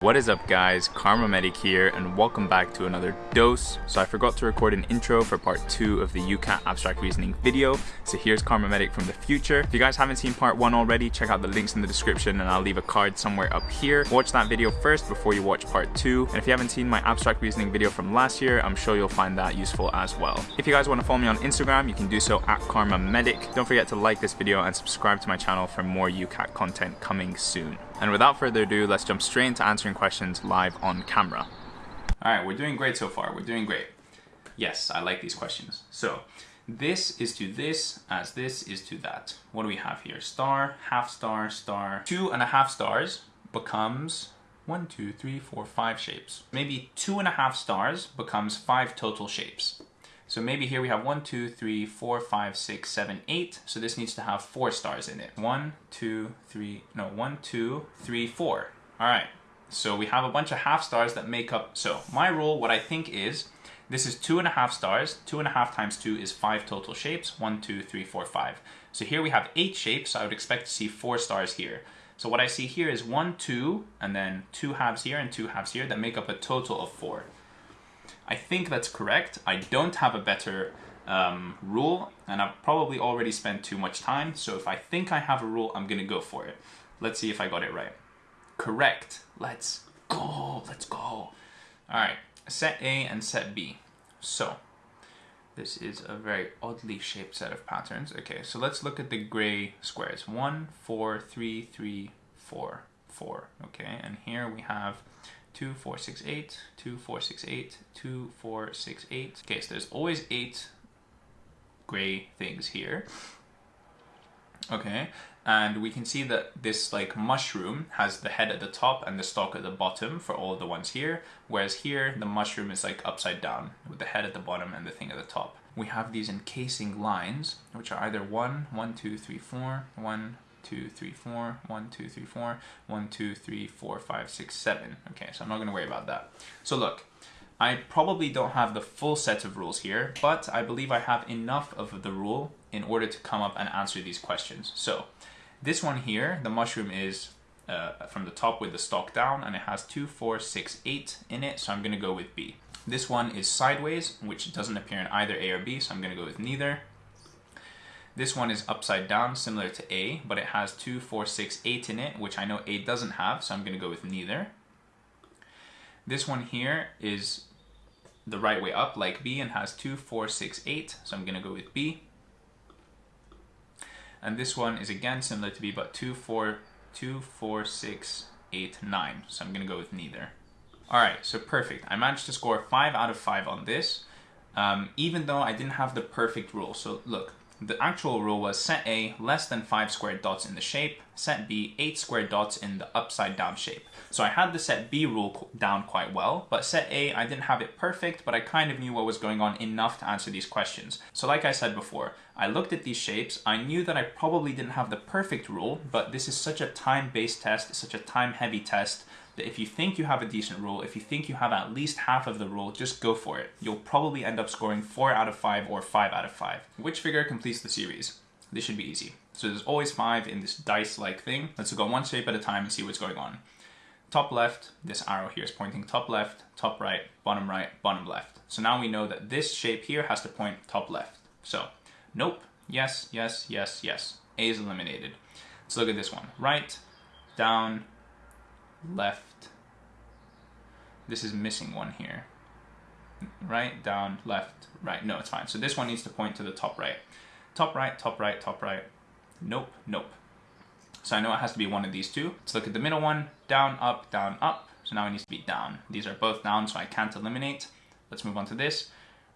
What is up guys, Kharma Medic here and welcome back to another dose. So I forgot to record an intro for part 2 of the UCAT abstract reasoning video, so here's Kharma Medic from the future. If you guys haven't seen part 1 already, check out the links in the description and I'll leave a card somewhere up here. Watch that video first before you watch part 2, and if you haven't seen my abstract reasoning video from last year, I'm sure you'll find that useful as well. If you guys want to follow me on Instagram, you can do so at Kharma Medic. Don't forget to like this video and subscribe to my channel for more UCAT content coming soon. And without further ado, let's jump straight into answering questions live on camera. All right, we're doing great so far. We're doing great. Yes, I like these questions. So this is to this as this is to that. What do we have here? Star, half star, star. Two and a half stars becomes one, two, three, four, five shapes. Maybe two and a half stars becomes five total shapes. So maybe here we have one, two, three, four, five, six, seven, eight. So this needs to have four stars in it. One, two, three, no, one, two, three, four. All right. So we have a bunch of half stars that make up. So my rule, what I think is, this is two and a half stars. Two and a half times two is five total shapes. One, two, three, four, five. So here we have eight shapes. So I would expect to see four stars here. So what I see here is one, two, and then two halves here and two halves here that make up a total of four. I think that's correct. I don't have a better um, rule, and I've probably already spent too much time, so if I think I have a rule, I'm gonna go for it. Let's see if I got it right. Correct. Let's go, let's go. All right, set A and set B. So, this is a very oddly shaped set of patterns. Okay, so let's look at the gray squares. One, four, three, three, four, four. Okay, and here we have 2, 4, 6, 8, 2, 4, 6, 8, 2, 4, 6, 8. Okay, so there's always 8 gray things here. Okay, and we can see that this like mushroom has the head at the top and the stalk at the bottom for all the ones here, whereas here the mushroom is like upside down with the head at the bottom and the thing at the top. We have these encasing lines, which are either 1, 1, 2, 3, 4, 1, two, three, four, one, two, three, four, one, two, three, four, five, six, seven. Okay, so I'm not gonna worry about that. So look, I probably don't have the full set of rules here, but I believe I have enough of the rule in order to come up and answer these questions. So this one here, the mushroom is uh, from the top with the stalk down and it has two, four, six, eight in it, so I'm gonna go with B. This one is sideways, which doesn't appear in either A or B, so I'm gonna go with neither. This one is upside down, similar to A, but it has 2, 4, 6, 8 in it, which I know A doesn't have, so I'm going to go with neither. This one here is the right way up, like B, and has 2, 4, 6, 8, so I'm going to go with B. And this one is again similar to B, but 2, 4, 2, 4, 6, 8, 9, so I'm going to go with neither. Alright, so perfect. I managed to score 5 out of 5 on this, um, even though I didn't have the perfect rule. So look, the actual rule was set A less than 5 squared dots in the shape, set B 8 squared dots in the upside down shape. So I had the set B rule down quite well, but set A I didn't have it perfect, but I kind of knew what was going on enough to answer these questions. So like I said before, I looked at these shapes, I knew that I probably didn't have the perfect rule, but this is such a time-based test, such a time-heavy test, if you think you have a decent rule, if you think you have at least half of the rule, just go for it. You'll probably end up scoring 4 out of 5 or 5 out of 5. Which figure completes the series? This should be easy. So there's always 5 in this dice-like thing. Let's go one shape at a time and see what's going on. Top left, this arrow here is pointing top left, top right, bottom right, bottom left. So now we know that this shape here has to point top left. So, nope, yes, yes, yes, yes. A is eliminated. Let's look at this one. Right, down, left. This is missing one here. Right, down, left, right. No, it's fine. So this one needs to point to the top right. Top right, top right, top right. Nope, nope. So I know it has to be one of these two. Let's look at the middle one. Down, up, down, up. So now it needs to be down. These are both down, so I can't eliminate. Let's move on to this.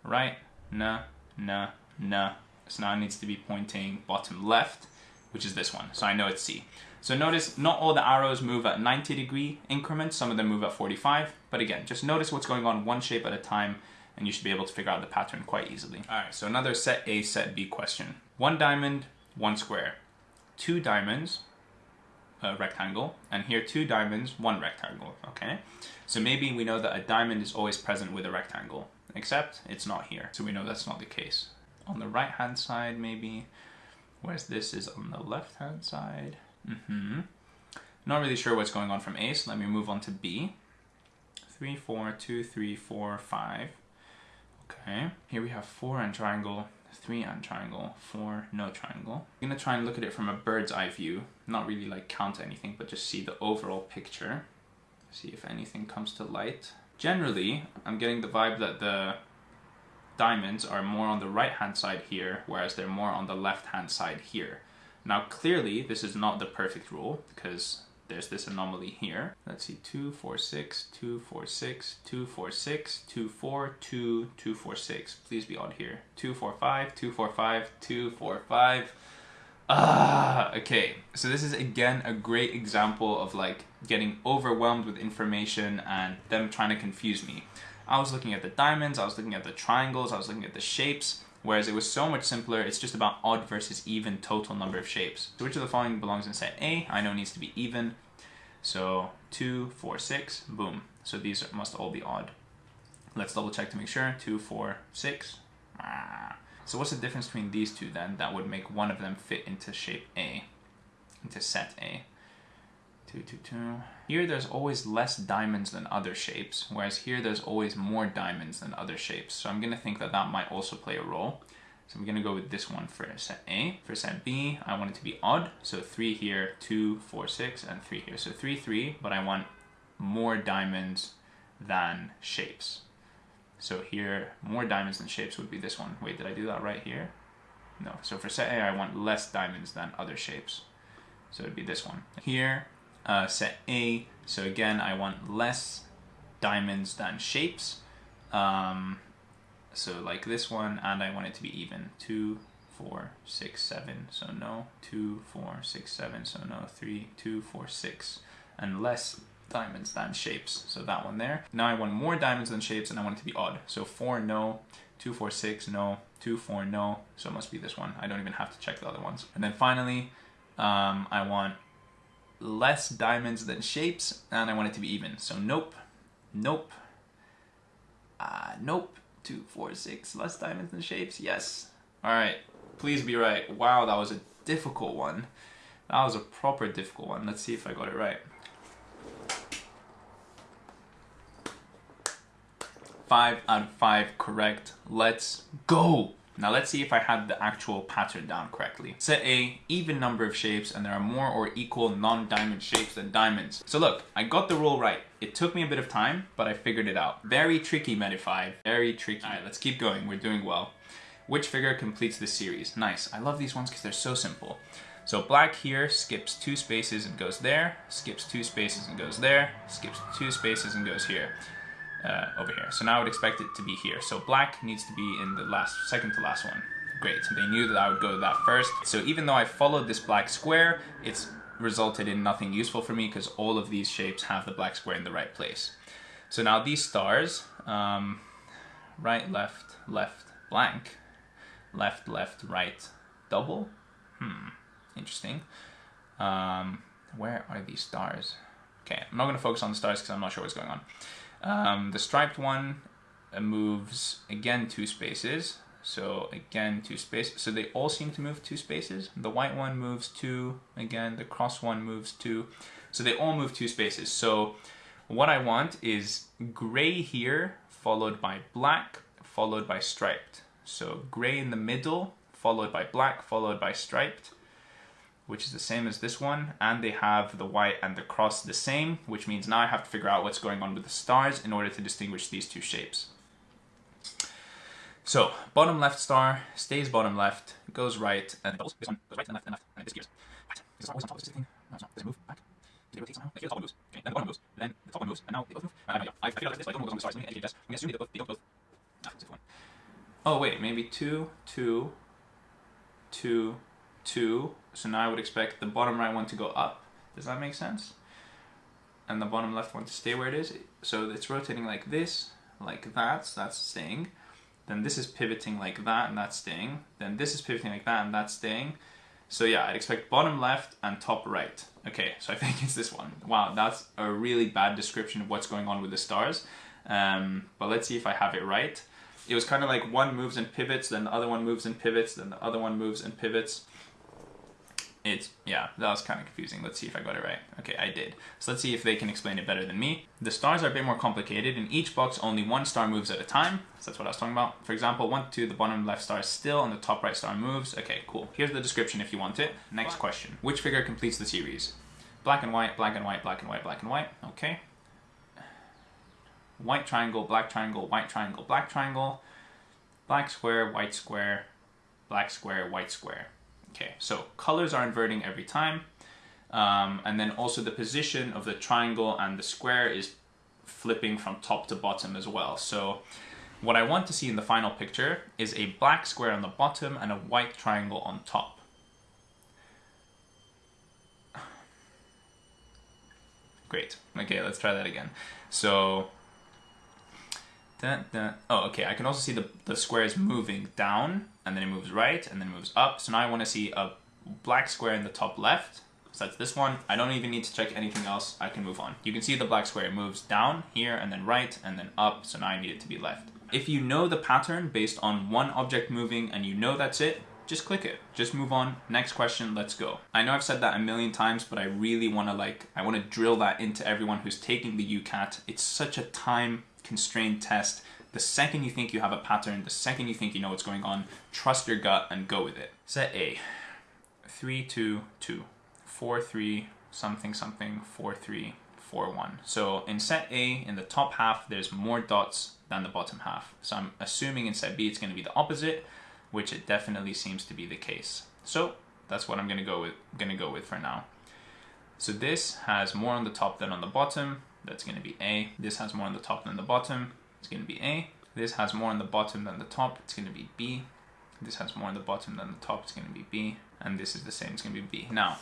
Right, nah, nah, nah. So now it needs to be pointing bottom left, which is this one. So I know it's C. So notice not all the arrows move at 90 degree increments, some of them move at 45, but again, just notice what's going on one shape at a time and you should be able to figure out the pattern quite easily. All right, so another set A, set B question. One diamond, one square. Two diamonds, a rectangle, and here two diamonds, one rectangle, okay? So maybe we know that a diamond is always present with a rectangle, except it's not here, so we know that's not the case. On the right hand side, maybe, whereas this is on the left hand side. Mm -hmm. Not really sure what's going on from A, so let me move on to B. Three, four, two, three, four, five. Okay, here we have four and triangle, three and triangle, four, no triangle. I'm gonna try and look at it from a bird's eye view, not really like count anything, but just see the overall picture. See if anything comes to light. Generally, I'm getting the vibe that the diamonds are more on the right hand side here, whereas they're more on the left hand side here. Now clearly this is not the perfect rule because there's this anomaly here. Let's see, 2, 4, 6, 2, 4, 6, 2, 4, 6, 2, 4, 2, 2, 4, 6. Please be odd here. 2, 4, 5, 2, 4, 5, 2, 4, 5. Ah, okay. So this is again a great example of like getting overwhelmed with information and them trying to confuse me. I was looking at the diamonds, I was looking at the triangles, I was looking at the shapes, whereas it was so much simpler, it's just about odd versus even total number of shapes. So which of the following belongs in set A? I know needs to be even. So 2, 4, 6, boom. So these must all be odd. Let's double check to make sure. 2, 4, 6. Ah. So what's the difference between these two then that would make one of them fit into shape A, into set A? Two, two, two. Here there's always less diamonds than other shapes, whereas here there's always more diamonds than other shapes. So I'm gonna think that that might also play a role. So I'm gonna go with this one for set A. For set B, I want it to be odd. So three here, two, four, six, and three here. So three, three, but I want more diamonds than shapes. So here, more diamonds than shapes would be this one. Wait, did I do that right here? No. So for set A, I want less diamonds than other shapes. So it'd be this one. Here, uh, set A, so again, I want less diamonds than shapes. Um, so like this one, and I want it to be even. Two, four, six, seven, so no. Two, four, six, seven, so no. Three, two, four, six, and less diamonds than shapes. So that one there. Now I want more diamonds than shapes, and I want it to be odd. So four, no. Two, four, six, no. Two, four, no. So it must be this one. I don't even have to check the other ones. And then finally, um, I want less diamonds than shapes, and I want it to be even. So nope, nope, uh, nope, two, four, six, less diamonds than shapes, yes. All right, please be right. Wow, that was a difficult one. That was a proper difficult one. Let's see if I got it right. Five out of five correct. Let's go. Now let's see if I have the actual pattern down correctly. Set A, even number of shapes, and there are more or equal non-diamond shapes than diamonds. So look, I got the rule right. It took me a bit of time, but I figured it out. Very tricky, Medify. Very tricky. All right, let's keep going. We're doing well. Which figure completes this series? Nice. I love these ones because they're so simple. So black here skips two spaces and goes there, skips two spaces and goes there, skips two spaces and goes here uh, over here. So now I would expect it to be here. So black needs to be in the last, second to last one. Great, they knew that I would go to that first. So even though I followed this black square, it's resulted in nothing useful for me because all of these shapes have the black square in the right place. So now these stars, um, right, left, left, blank, left, left, right, double. Hmm, interesting. Um, where are these stars? Okay, I'm not going to focus on the stars because I'm not sure what's going on. Um, the striped one moves again two spaces. So again, two spaces. So they all seem to move two spaces. The white one moves two. Again, the cross one moves two. So they all move two spaces. So what I want is gray here, followed by black, followed by striped. So gray in the middle, followed by black, followed by striped which is the same as this one, and they have the white and the cross the same, which means now I have to figure out what's going on with the stars in order to distinguish these two shapes. So, bottom left star stays bottom left, goes right, and goes, this one goes right and left and left, and it disappears. Right. Is always on top of this thing? No, it's not. Does it move back? Did it rotate somehow? Okay, the top one moves. Okay, then the bottom moves, then the top one moves, and now they both move. Uh, yeah. I, figured out this, but I don't know what's on the stars. Let me educate this. I'm to assume they both, they don't both. Ah, it's one. Oh, wait, maybe two, two, two, 2. So now I would expect the bottom right one to go up. Does that make sense? And the bottom left one to stay where it is. So it's rotating like this, like that, so that's staying. Then this is pivoting like that, and that's staying. Then this is pivoting like that, and that's staying. So yeah, I'd expect bottom left and top right. Okay, so I think it's this one. Wow, that's a really bad description of what's going on with the stars. Um, but let's see if I have it right. It was kind of like one moves and pivots, then the other one moves and pivots, then the other one moves and pivots. It's, yeah, that was kind of confusing. Let's see if I got it right. Okay, I did. So let's see if they can explain it better than me. The stars are a bit more complicated. In each box, only one star moves at a time. So that's what I was talking about. For example, one, two, the bottom left star is still and the top right star moves. Okay, cool. Here's the description if you want it. Next question. Which figure completes the series? Black and white, black and white, black and white, black and white. Okay. White triangle, black triangle, white triangle, black triangle. Black square, white square, black square, white square. Okay, so colors are inverting every time. Um, and then also the position of the triangle and the square is flipping from top to bottom as well. So what I want to see in the final picture is a black square on the bottom and a white triangle on top. Great. Okay, let's try that again. So, dun, dun. oh, okay. I can also see the, the square is moving down and then it moves right and then it moves up. So now I want to see a black square in the top left. So that's this one. I don't even need to check anything else. I can move on. You can see the black square moves down here and then right and then up. So now I need it to be left. If you know the pattern based on one object moving and you know that's it, just click it. Just move on. Next question, let's go. I know I've said that a million times, but I really want to like, I want to drill that into everyone who's taking the UCAT. It's such a time constrained test the second you think you have a pattern, the second you think you know what's going on, trust your gut and go with it. Set A, 3, 2, 2, 4, 3, something, something, 4, 3, 4, 1. So in set A, in the top half, there's more dots than the bottom half. So I'm assuming in set B, it's going to be the opposite, which it definitely seems to be the case. So that's what I'm to go with, to go with for now. So this has more on the top than on the bottom. That's going to be A. This has more on the top than the bottom it's going to be A. This has more on the bottom than the top, it's going to be B. This has more on the bottom than the top, it's going to be B. And this is the same, it's going to be B. Now,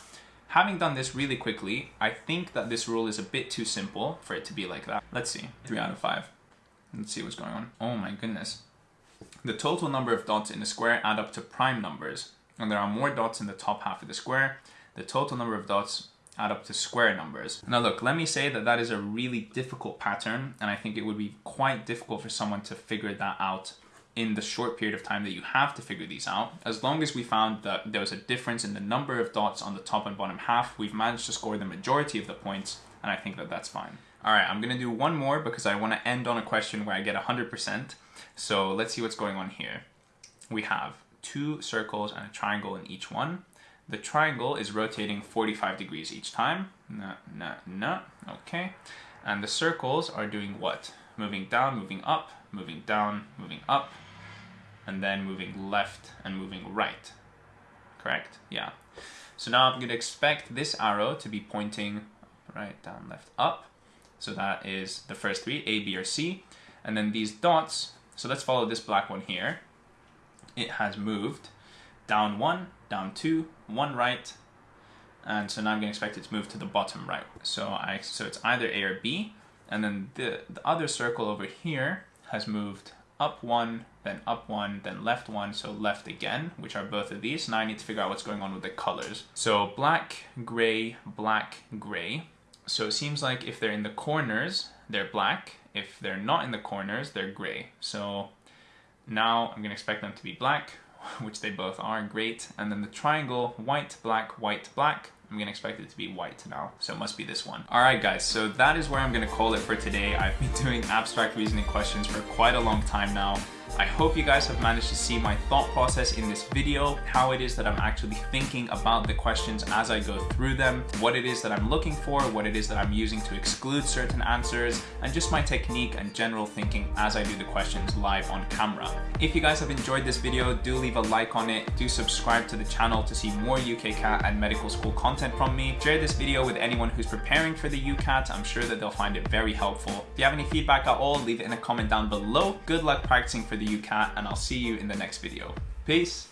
having done this really quickly, I think that this rule is a bit too simple for it to be like that. Let's see, three out of five. Let's see what's going on. Oh my goodness. The total number of dots in a square add up to prime numbers, and there are more dots in the top half of the square. The total number of dots add up to square numbers. Now look, let me say that that is a really difficult pattern and I think it would be quite difficult for someone to figure that out in the short period of time that you have to figure these out. As long as we found that there was a difference in the number of dots on the top and bottom half, we've managed to score the majority of the points and I think that that's fine. All right, I'm gonna do one more because I wanna end on a question where I get 100%. So let's see what's going on here. We have two circles and a triangle in each one. The triangle is rotating 45 degrees each time. No, no, no. Okay. And the circles are doing what? Moving down, moving up, moving down, moving up, and then moving left and moving right. Correct? Yeah. So now I'm going to expect this arrow to be pointing right, down, left, up. So that is the first three, A, B, or C. And then these dots, so let's follow this black one here. It has moved down one, down two, one right, and so now I'm to expect it to move to the bottom right. So I so it's either A or B, and then the, the other circle over here has moved up one, then up one, then left one, so left again, which are both of these. Now I need to figure out what's going on with the colors. So black, gray, black, gray. So it seems like if they're in the corners, they're black. If they're not in the corners, they're gray. So now I'm gonna expect them to be black, which they both are, great. And then the triangle, white, black, white, black. I'm gonna expect it to be white now, so it must be this one. All right, guys, so that is where I'm gonna call it for today. I've been doing abstract reasoning questions for quite a long time now. I hope you guys have managed to see my thought process in this video, how it is that I'm actually thinking about the questions as I go through them, what it is that I'm looking for, what it is that I'm using to exclude certain answers, and just my technique and general thinking as I do the questions live on camera. If you guys have enjoyed this video, do leave a like on it, do subscribe to the channel to see more UKCAT and medical school content from me. Share this video with anyone who's preparing for the UCAT, I'm sure that they'll find it very helpful. If you have any feedback at all, leave it in a comment down below. Good luck practicing for the UCAT and I'll see you in the next video. Peace!